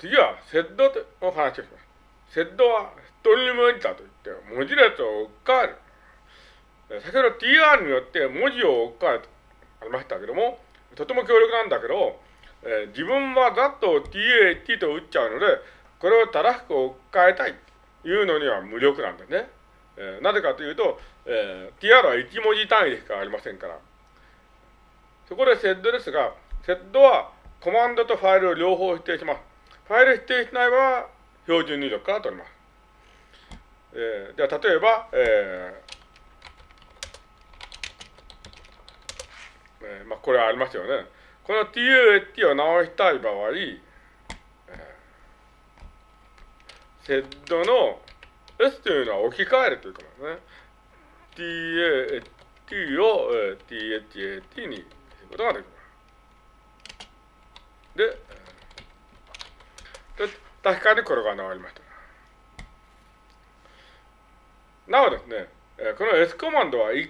次は、セッドの話をします。セッドは、ストリームエディターといって、文字列を置き換える。先ほど TR によって文字を置き換えるとありましたけども、とても強力なんだけど、えー、自分はざっと TAT と打っちゃうので、これを正しく置き換えたいというのには無力なんですね。えー、なぜかというと、えー、TR は1文字単位でしかありませんから。そこでセッドですが、セッドはコマンドとファイルを両方指定します。ファイル指定しない場合は標準入力から取ります。えー、では、例えば、えーえー、まあ、これはありますよね。この TUAT を直したい場合、えー、セッドの S というのは置き換えるということですね。TAT を、えー、THAT にすることができます。で、確かにこれが直りました。なおですね、この S コマンドは 1,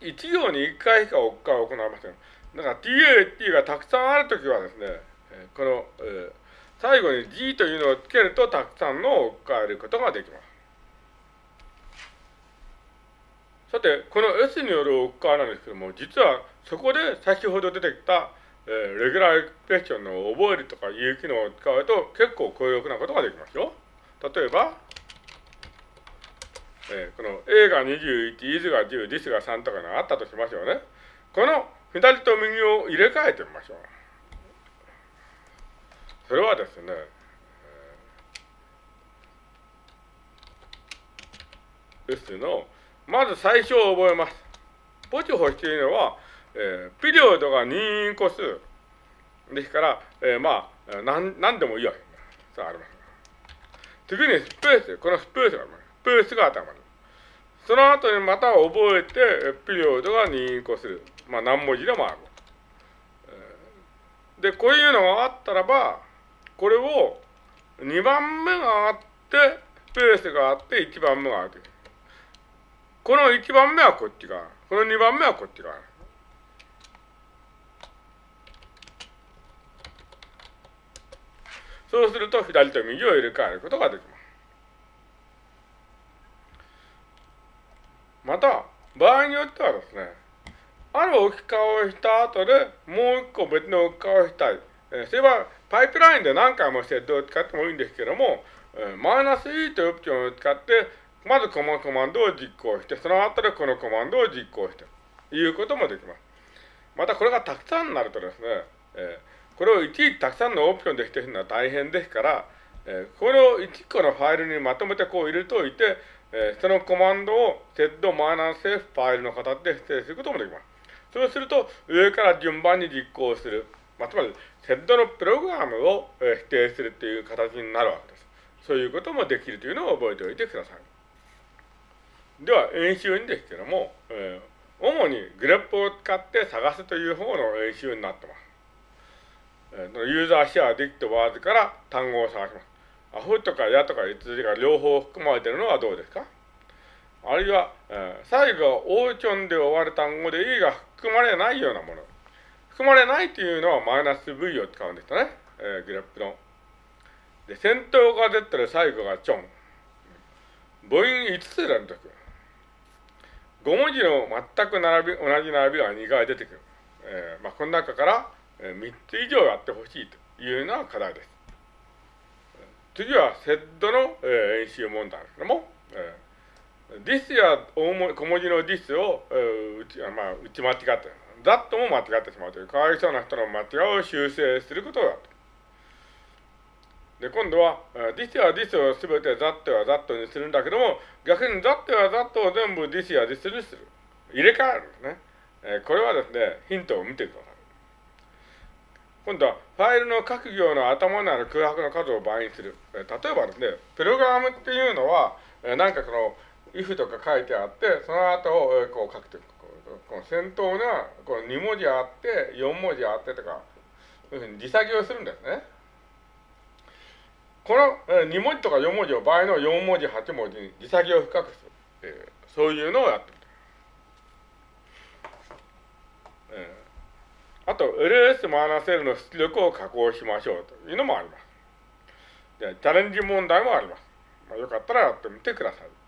1行に1回しか置き換を行いません。だから TAT がたくさんあるときはですね、この、えー、最後に G というのをつけるとたくさんの置き換えることができます。さて、この S による置き換えなんですけども、実はそこで先ほど出てきたえー、レギュラーエクスプレッションの覚えるとかいう機能を使うと結構強力なことができますよ。例えば、えー、この A が21、is が10、this が3とかがあったとしましょうね。この左と右を入れ替えてみましょう。それはですね、ですの、まず最初を覚えます。ポチホしているのは、えー、ピリオドが任意個数ですから、えー、まあ、なん何でもいいわけさあ、あります。次にスペース、このスペースがあります。スペースが頭に。その後にまた覚えて、ピリオドが任意個数。まあ、何文字でもある。で、こういうのがあったらば、これを2番目があって、スペースがあって、1番目があって。この1番目はこっち側。この2番目はこっち側。そうすると左と右を入れ替えることができます。また、場合によってはですね、ある置き換えをした後でもう一個別の置き換えをしたい。えー、それはパイプラインで何回もセットを使ってもいいんですけども、えー、マイナス E というオプションを使って、まずこのコマンドを実行して、その後でこのコマンドを実行して、いうこともできます。またこれがたくさんになるとですね、えーこれをいちいちたくさんのオプションでしてるのは大変ですから、えー、これを1個のファイルにまとめてこう入れておいて、えー、そのコマンドをセットマイナス F ファイルの形で指定することもできます。そうすると、上から順番に実行する。まあ、つまり、セットのプログラムを、えー、指定するという形になるわけです。そういうこともできるというのを覚えておいてください。では、演習にですけども、えー、主にグレップを使って探すという方の演習になってます。ユーザーシェアできたワードから単語を探します。アフとかヤとかいつが両方含まれているのはどうですか？あるいは、えー、最後は、オーチョンで終わる単語で E が含まれないようなもの。含まれないというのはマイナス V を使うんですね。えー、グラフの。で、先頭が出てる最後がチョン。母音5つ連続。5文字の全く並び、同じ並びが2回出てくる。えー、まあ、この中から、3つ以上やってほしいというのが課題です。次はセットの、え演習問題ですけども、えー、this や大文小文字の this を、えー、打ちまあ、打ち間違って、that も間違ってしまうという、かわいそうな人の間違いを修正することだと。で、今度は、this や this をすべて that は that にするんだけども、逆に that や that を全部 this や this にする。入れ替えるんですね。え、これはですね、ヒントを見てください。今度はファイルの各行の頭にある空白の数を倍にする。例えばですね、プログラムっていうのは、なんかこの if とか書いてあって、その後をこう書くという、この先頭がこの2文字あって、4文字あってとか、そういうふうに自作業するんですね。この2文字とか4文字を倍の4文字、8文字に自作業を深くする。そういうのをやってる。あと、LS マイナス L の出力を加工しましょうというのもあります。でチャレンジ問題もあります。まあ、よかったらやってみてください。